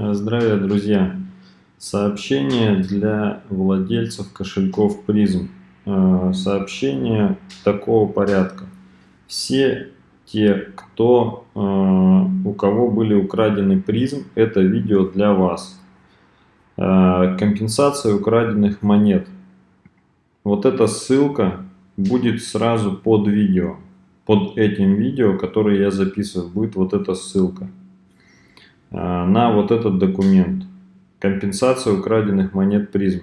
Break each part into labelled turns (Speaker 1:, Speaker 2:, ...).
Speaker 1: Здравия, друзья! Сообщение для владельцев кошельков призм. Э, сообщение такого порядка. Все те, кто, э, у кого были украдены призм, это видео для вас. Э, компенсация украденных монет. Вот эта ссылка будет сразу под видео. Под этим видео, которое я записываю, будет вот эта ссылка. А, на вот этот документ. Компенсация украденных монет призм.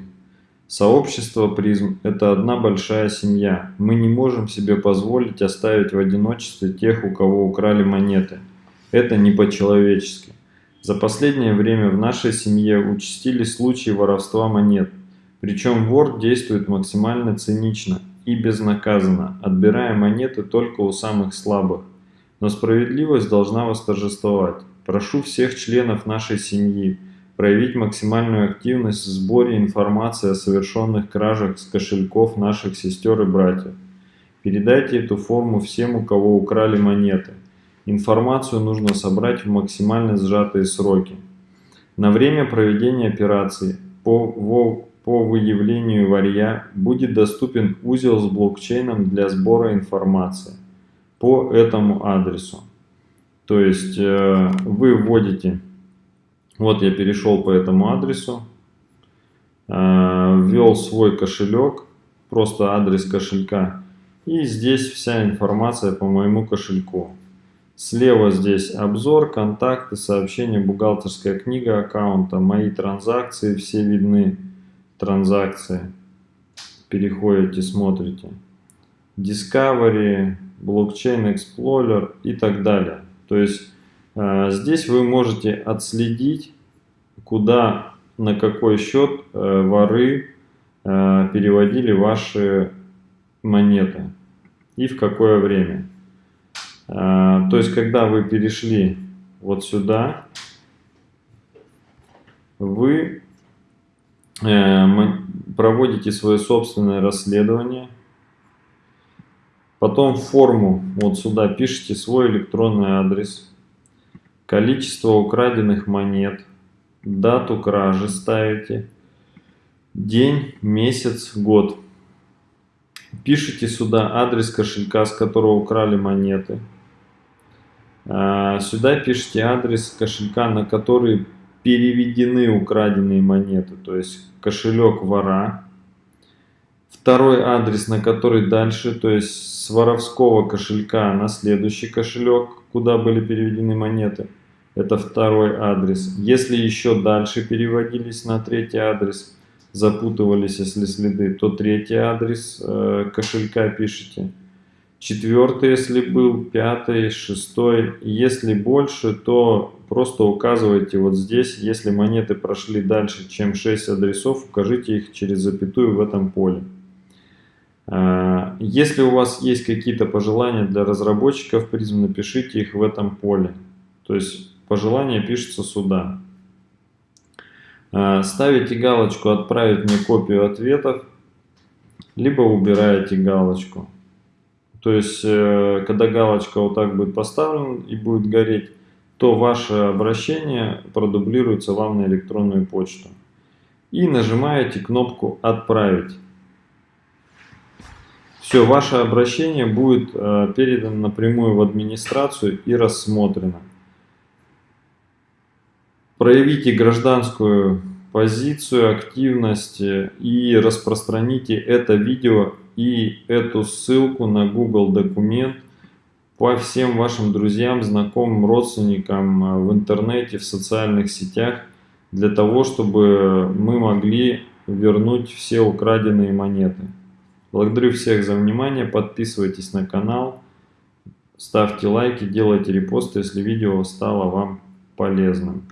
Speaker 1: Сообщество призм – это одна большая семья. Мы не можем себе позволить оставить в одиночестве тех, у кого украли монеты. Это не по-человечески. За последнее время в нашей семье участились случаи воровства монет. Причем вор действует максимально цинично и безнаказанно, отбирая монеты только у самых слабых. Но справедливость должна восторжествовать. Прошу всех членов нашей семьи проявить максимальную активность в сборе информации о совершенных кражах с кошельков наших сестер и братьев. Передайте эту форму всем, у кого украли монеты. Информацию нужно собрать в максимально сжатые сроки. На время проведения операции по, по выявлению варья будет доступен узел с блокчейном для сбора информации по этому адресу. То есть э, вы вводите, вот я перешел по этому адресу, э, ввел свой кошелек, просто адрес кошелька, и здесь вся информация по моему кошельку. Слева здесь обзор, контакты, сообщения, бухгалтерская книга аккаунта, мои транзакции, все видны транзакции. Переходите, смотрите. Discovery, Blockchain Explorer и так далее. То есть э, здесь вы можете отследить, куда, на какой счет э, воры э, переводили ваши монеты и в какое время. То есть, когда вы перешли вот сюда, вы проводите свое собственное расследование, Потом в форму вот сюда пишите свой электронный адрес, количество украденных монет, дату кражи ставите, день, месяц, год. Пишите сюда адрес кошелька, с которого украли монеты. А, сюда пишите адрес кошелька, на который переведены украденные монеты, то есть кошелек вора. Второй адрес, на который дальше, то есть с воровского кошелька на следующий кошелек, куда были переведены монеты. Это второй адрес. Если еще дальше переводились на третий адрес, запутывались, если следы, то третий адрес э, кошелька пишите. Четвертый, если был, пятый, шестой. Если больше, то просто указывайте вот здесь. Если монеты прошли дальше, чем 6 адресов, укажите их через запятую в этом поле. А, если у вас есть какие-то пожелания для разработчиков призм, напишите их в этом поле. То есть пожелания пишется сюда. А, ставите галочку «Отправить мне копию ответов», либо убираете галочку. То есть, э, когда галочка вот так будет поставлена и будет гореть, то ваше обращение продублируется вам на электронную почту. И нажимаете кнопку «Отправить». Все, ваше обращение будет э, передано напрямую в администрацию и рассмотрено. Проявите гражданскую позицию, активность э, и распространите это видео и эту ссылку на Google документ по всем вашим друзьям, знакомым, родственникам э, в интернете, в социальных сетях, для того, чтобы мы могли вернуть все украденные монеты. Благодарю всех за внимание, подписывайтесь на канал, ставьте лайки, делайте репосты, если видео стало вам полезным.